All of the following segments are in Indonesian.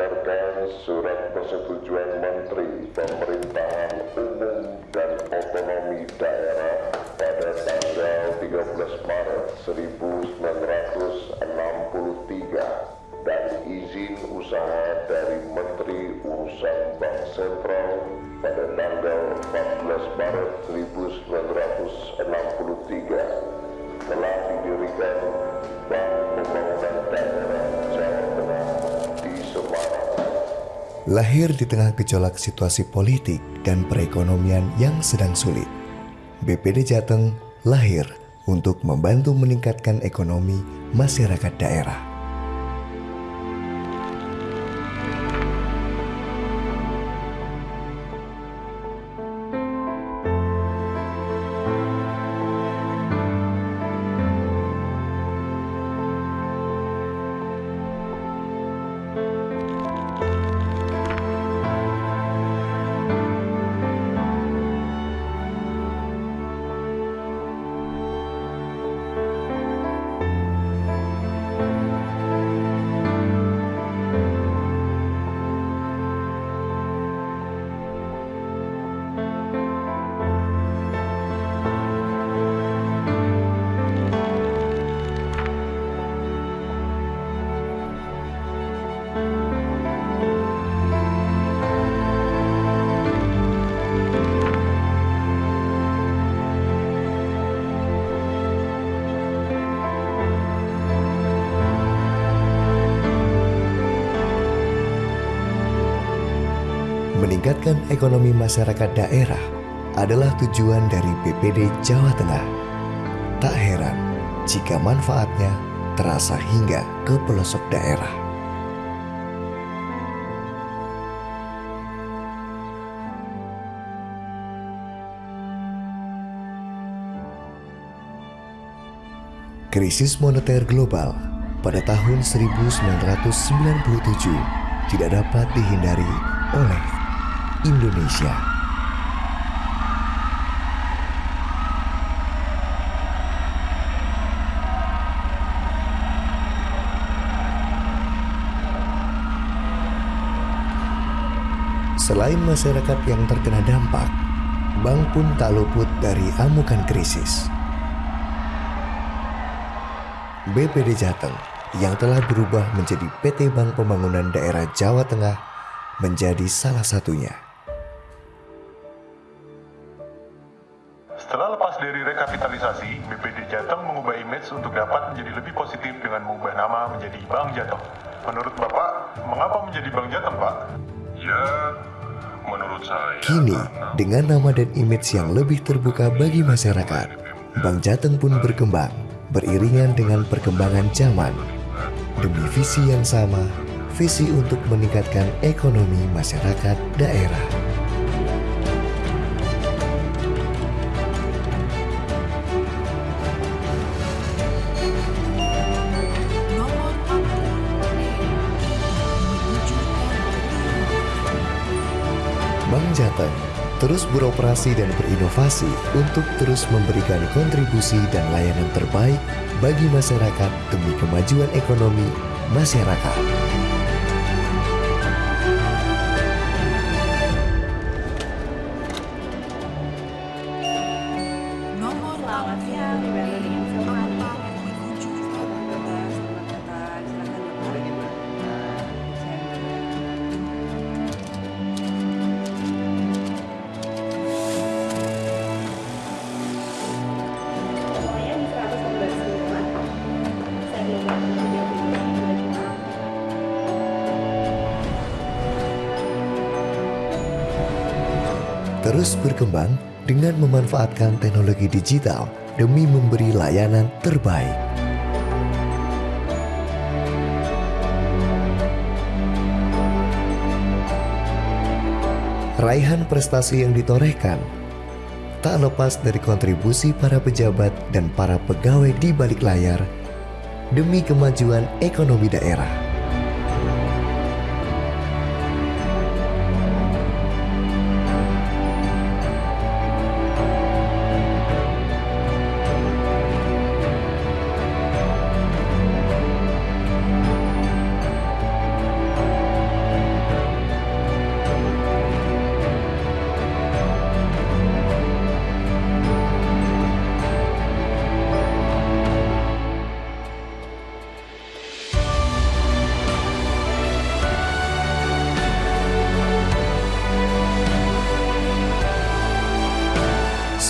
berdasarkan surat persetujuan Menteri Pemerintahan Umum dan Otonomi Daerah pada tanggal 13 Maret 1963 dan izin usaha dari Menteri Urusan Bank Sentral pada tanggal 14 Maret 1963 telah didirikan Bank Lahir di tengah gejolak situasi politik dan perekonomian yang sedang sulit, BPD Jateng lahir untuk membantu meningkatkan ekonomi masyarakat daerah. Meningkatkan ekonomi masyarakat daerah adalah tujuan dari BPD Jawa Tengah. Tak heran jika manfaatnya terasa hingga ke pelosok daerah. Krisis moneter global pada tahun 1997 tidak dapat dihindari oleh Indonesia. Selain masyarakat yang terkena dampak, bank pun tak luput dari amukan krisis. BPD Jateng yang telah berubah menjadi PT Bank Pembangunan Daerah Jawa Tengah menjadi salah satunya. Setelah lepas dari rekapitalisasi, BPD Jateng mengubah image untuk dapat menjadi lebih positif dengan mengubah nama menjadi Bank Jateng. Menurut Bapak, mengapa menjadi Bank Jateng, Pak? Ya, menurut saya Kini, dengan nama dan image yang lebih terbuka bagi masyarakat, Bank Jateng pun berkembang beriringan dengan perkembangan zaman. Demi visi yang sama, visi untuk meningkatkan ekonomi masyarakat daerah. Bank Jateng terus beroperasi dan berinovasi untuk terus memberikan kontribusi dan layanan terbaik bagi masyarakat demi kemajuan ekonomi masyarakat. Terus berkembang dengan memanfaatkan teknologi digital demi memberi layanan terbaik. Raihan prestasi yang ditorehkan tak lepas dari kontribusi para pejabat dan para pegawai di balik layar demi kemajuan ekonomi daerah.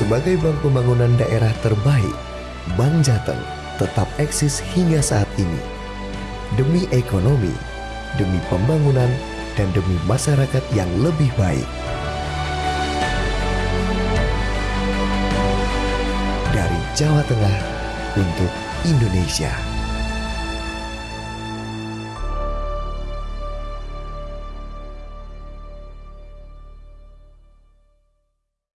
Sebagai bank pembangunan daerah terbaik, Bank Jateng tetap eksis hingga saat ini. Demi ekonomi, demi pembangunan, dan demi masyarakat yang lebih baik. Dari Jawa Tengah untuk Indonesia.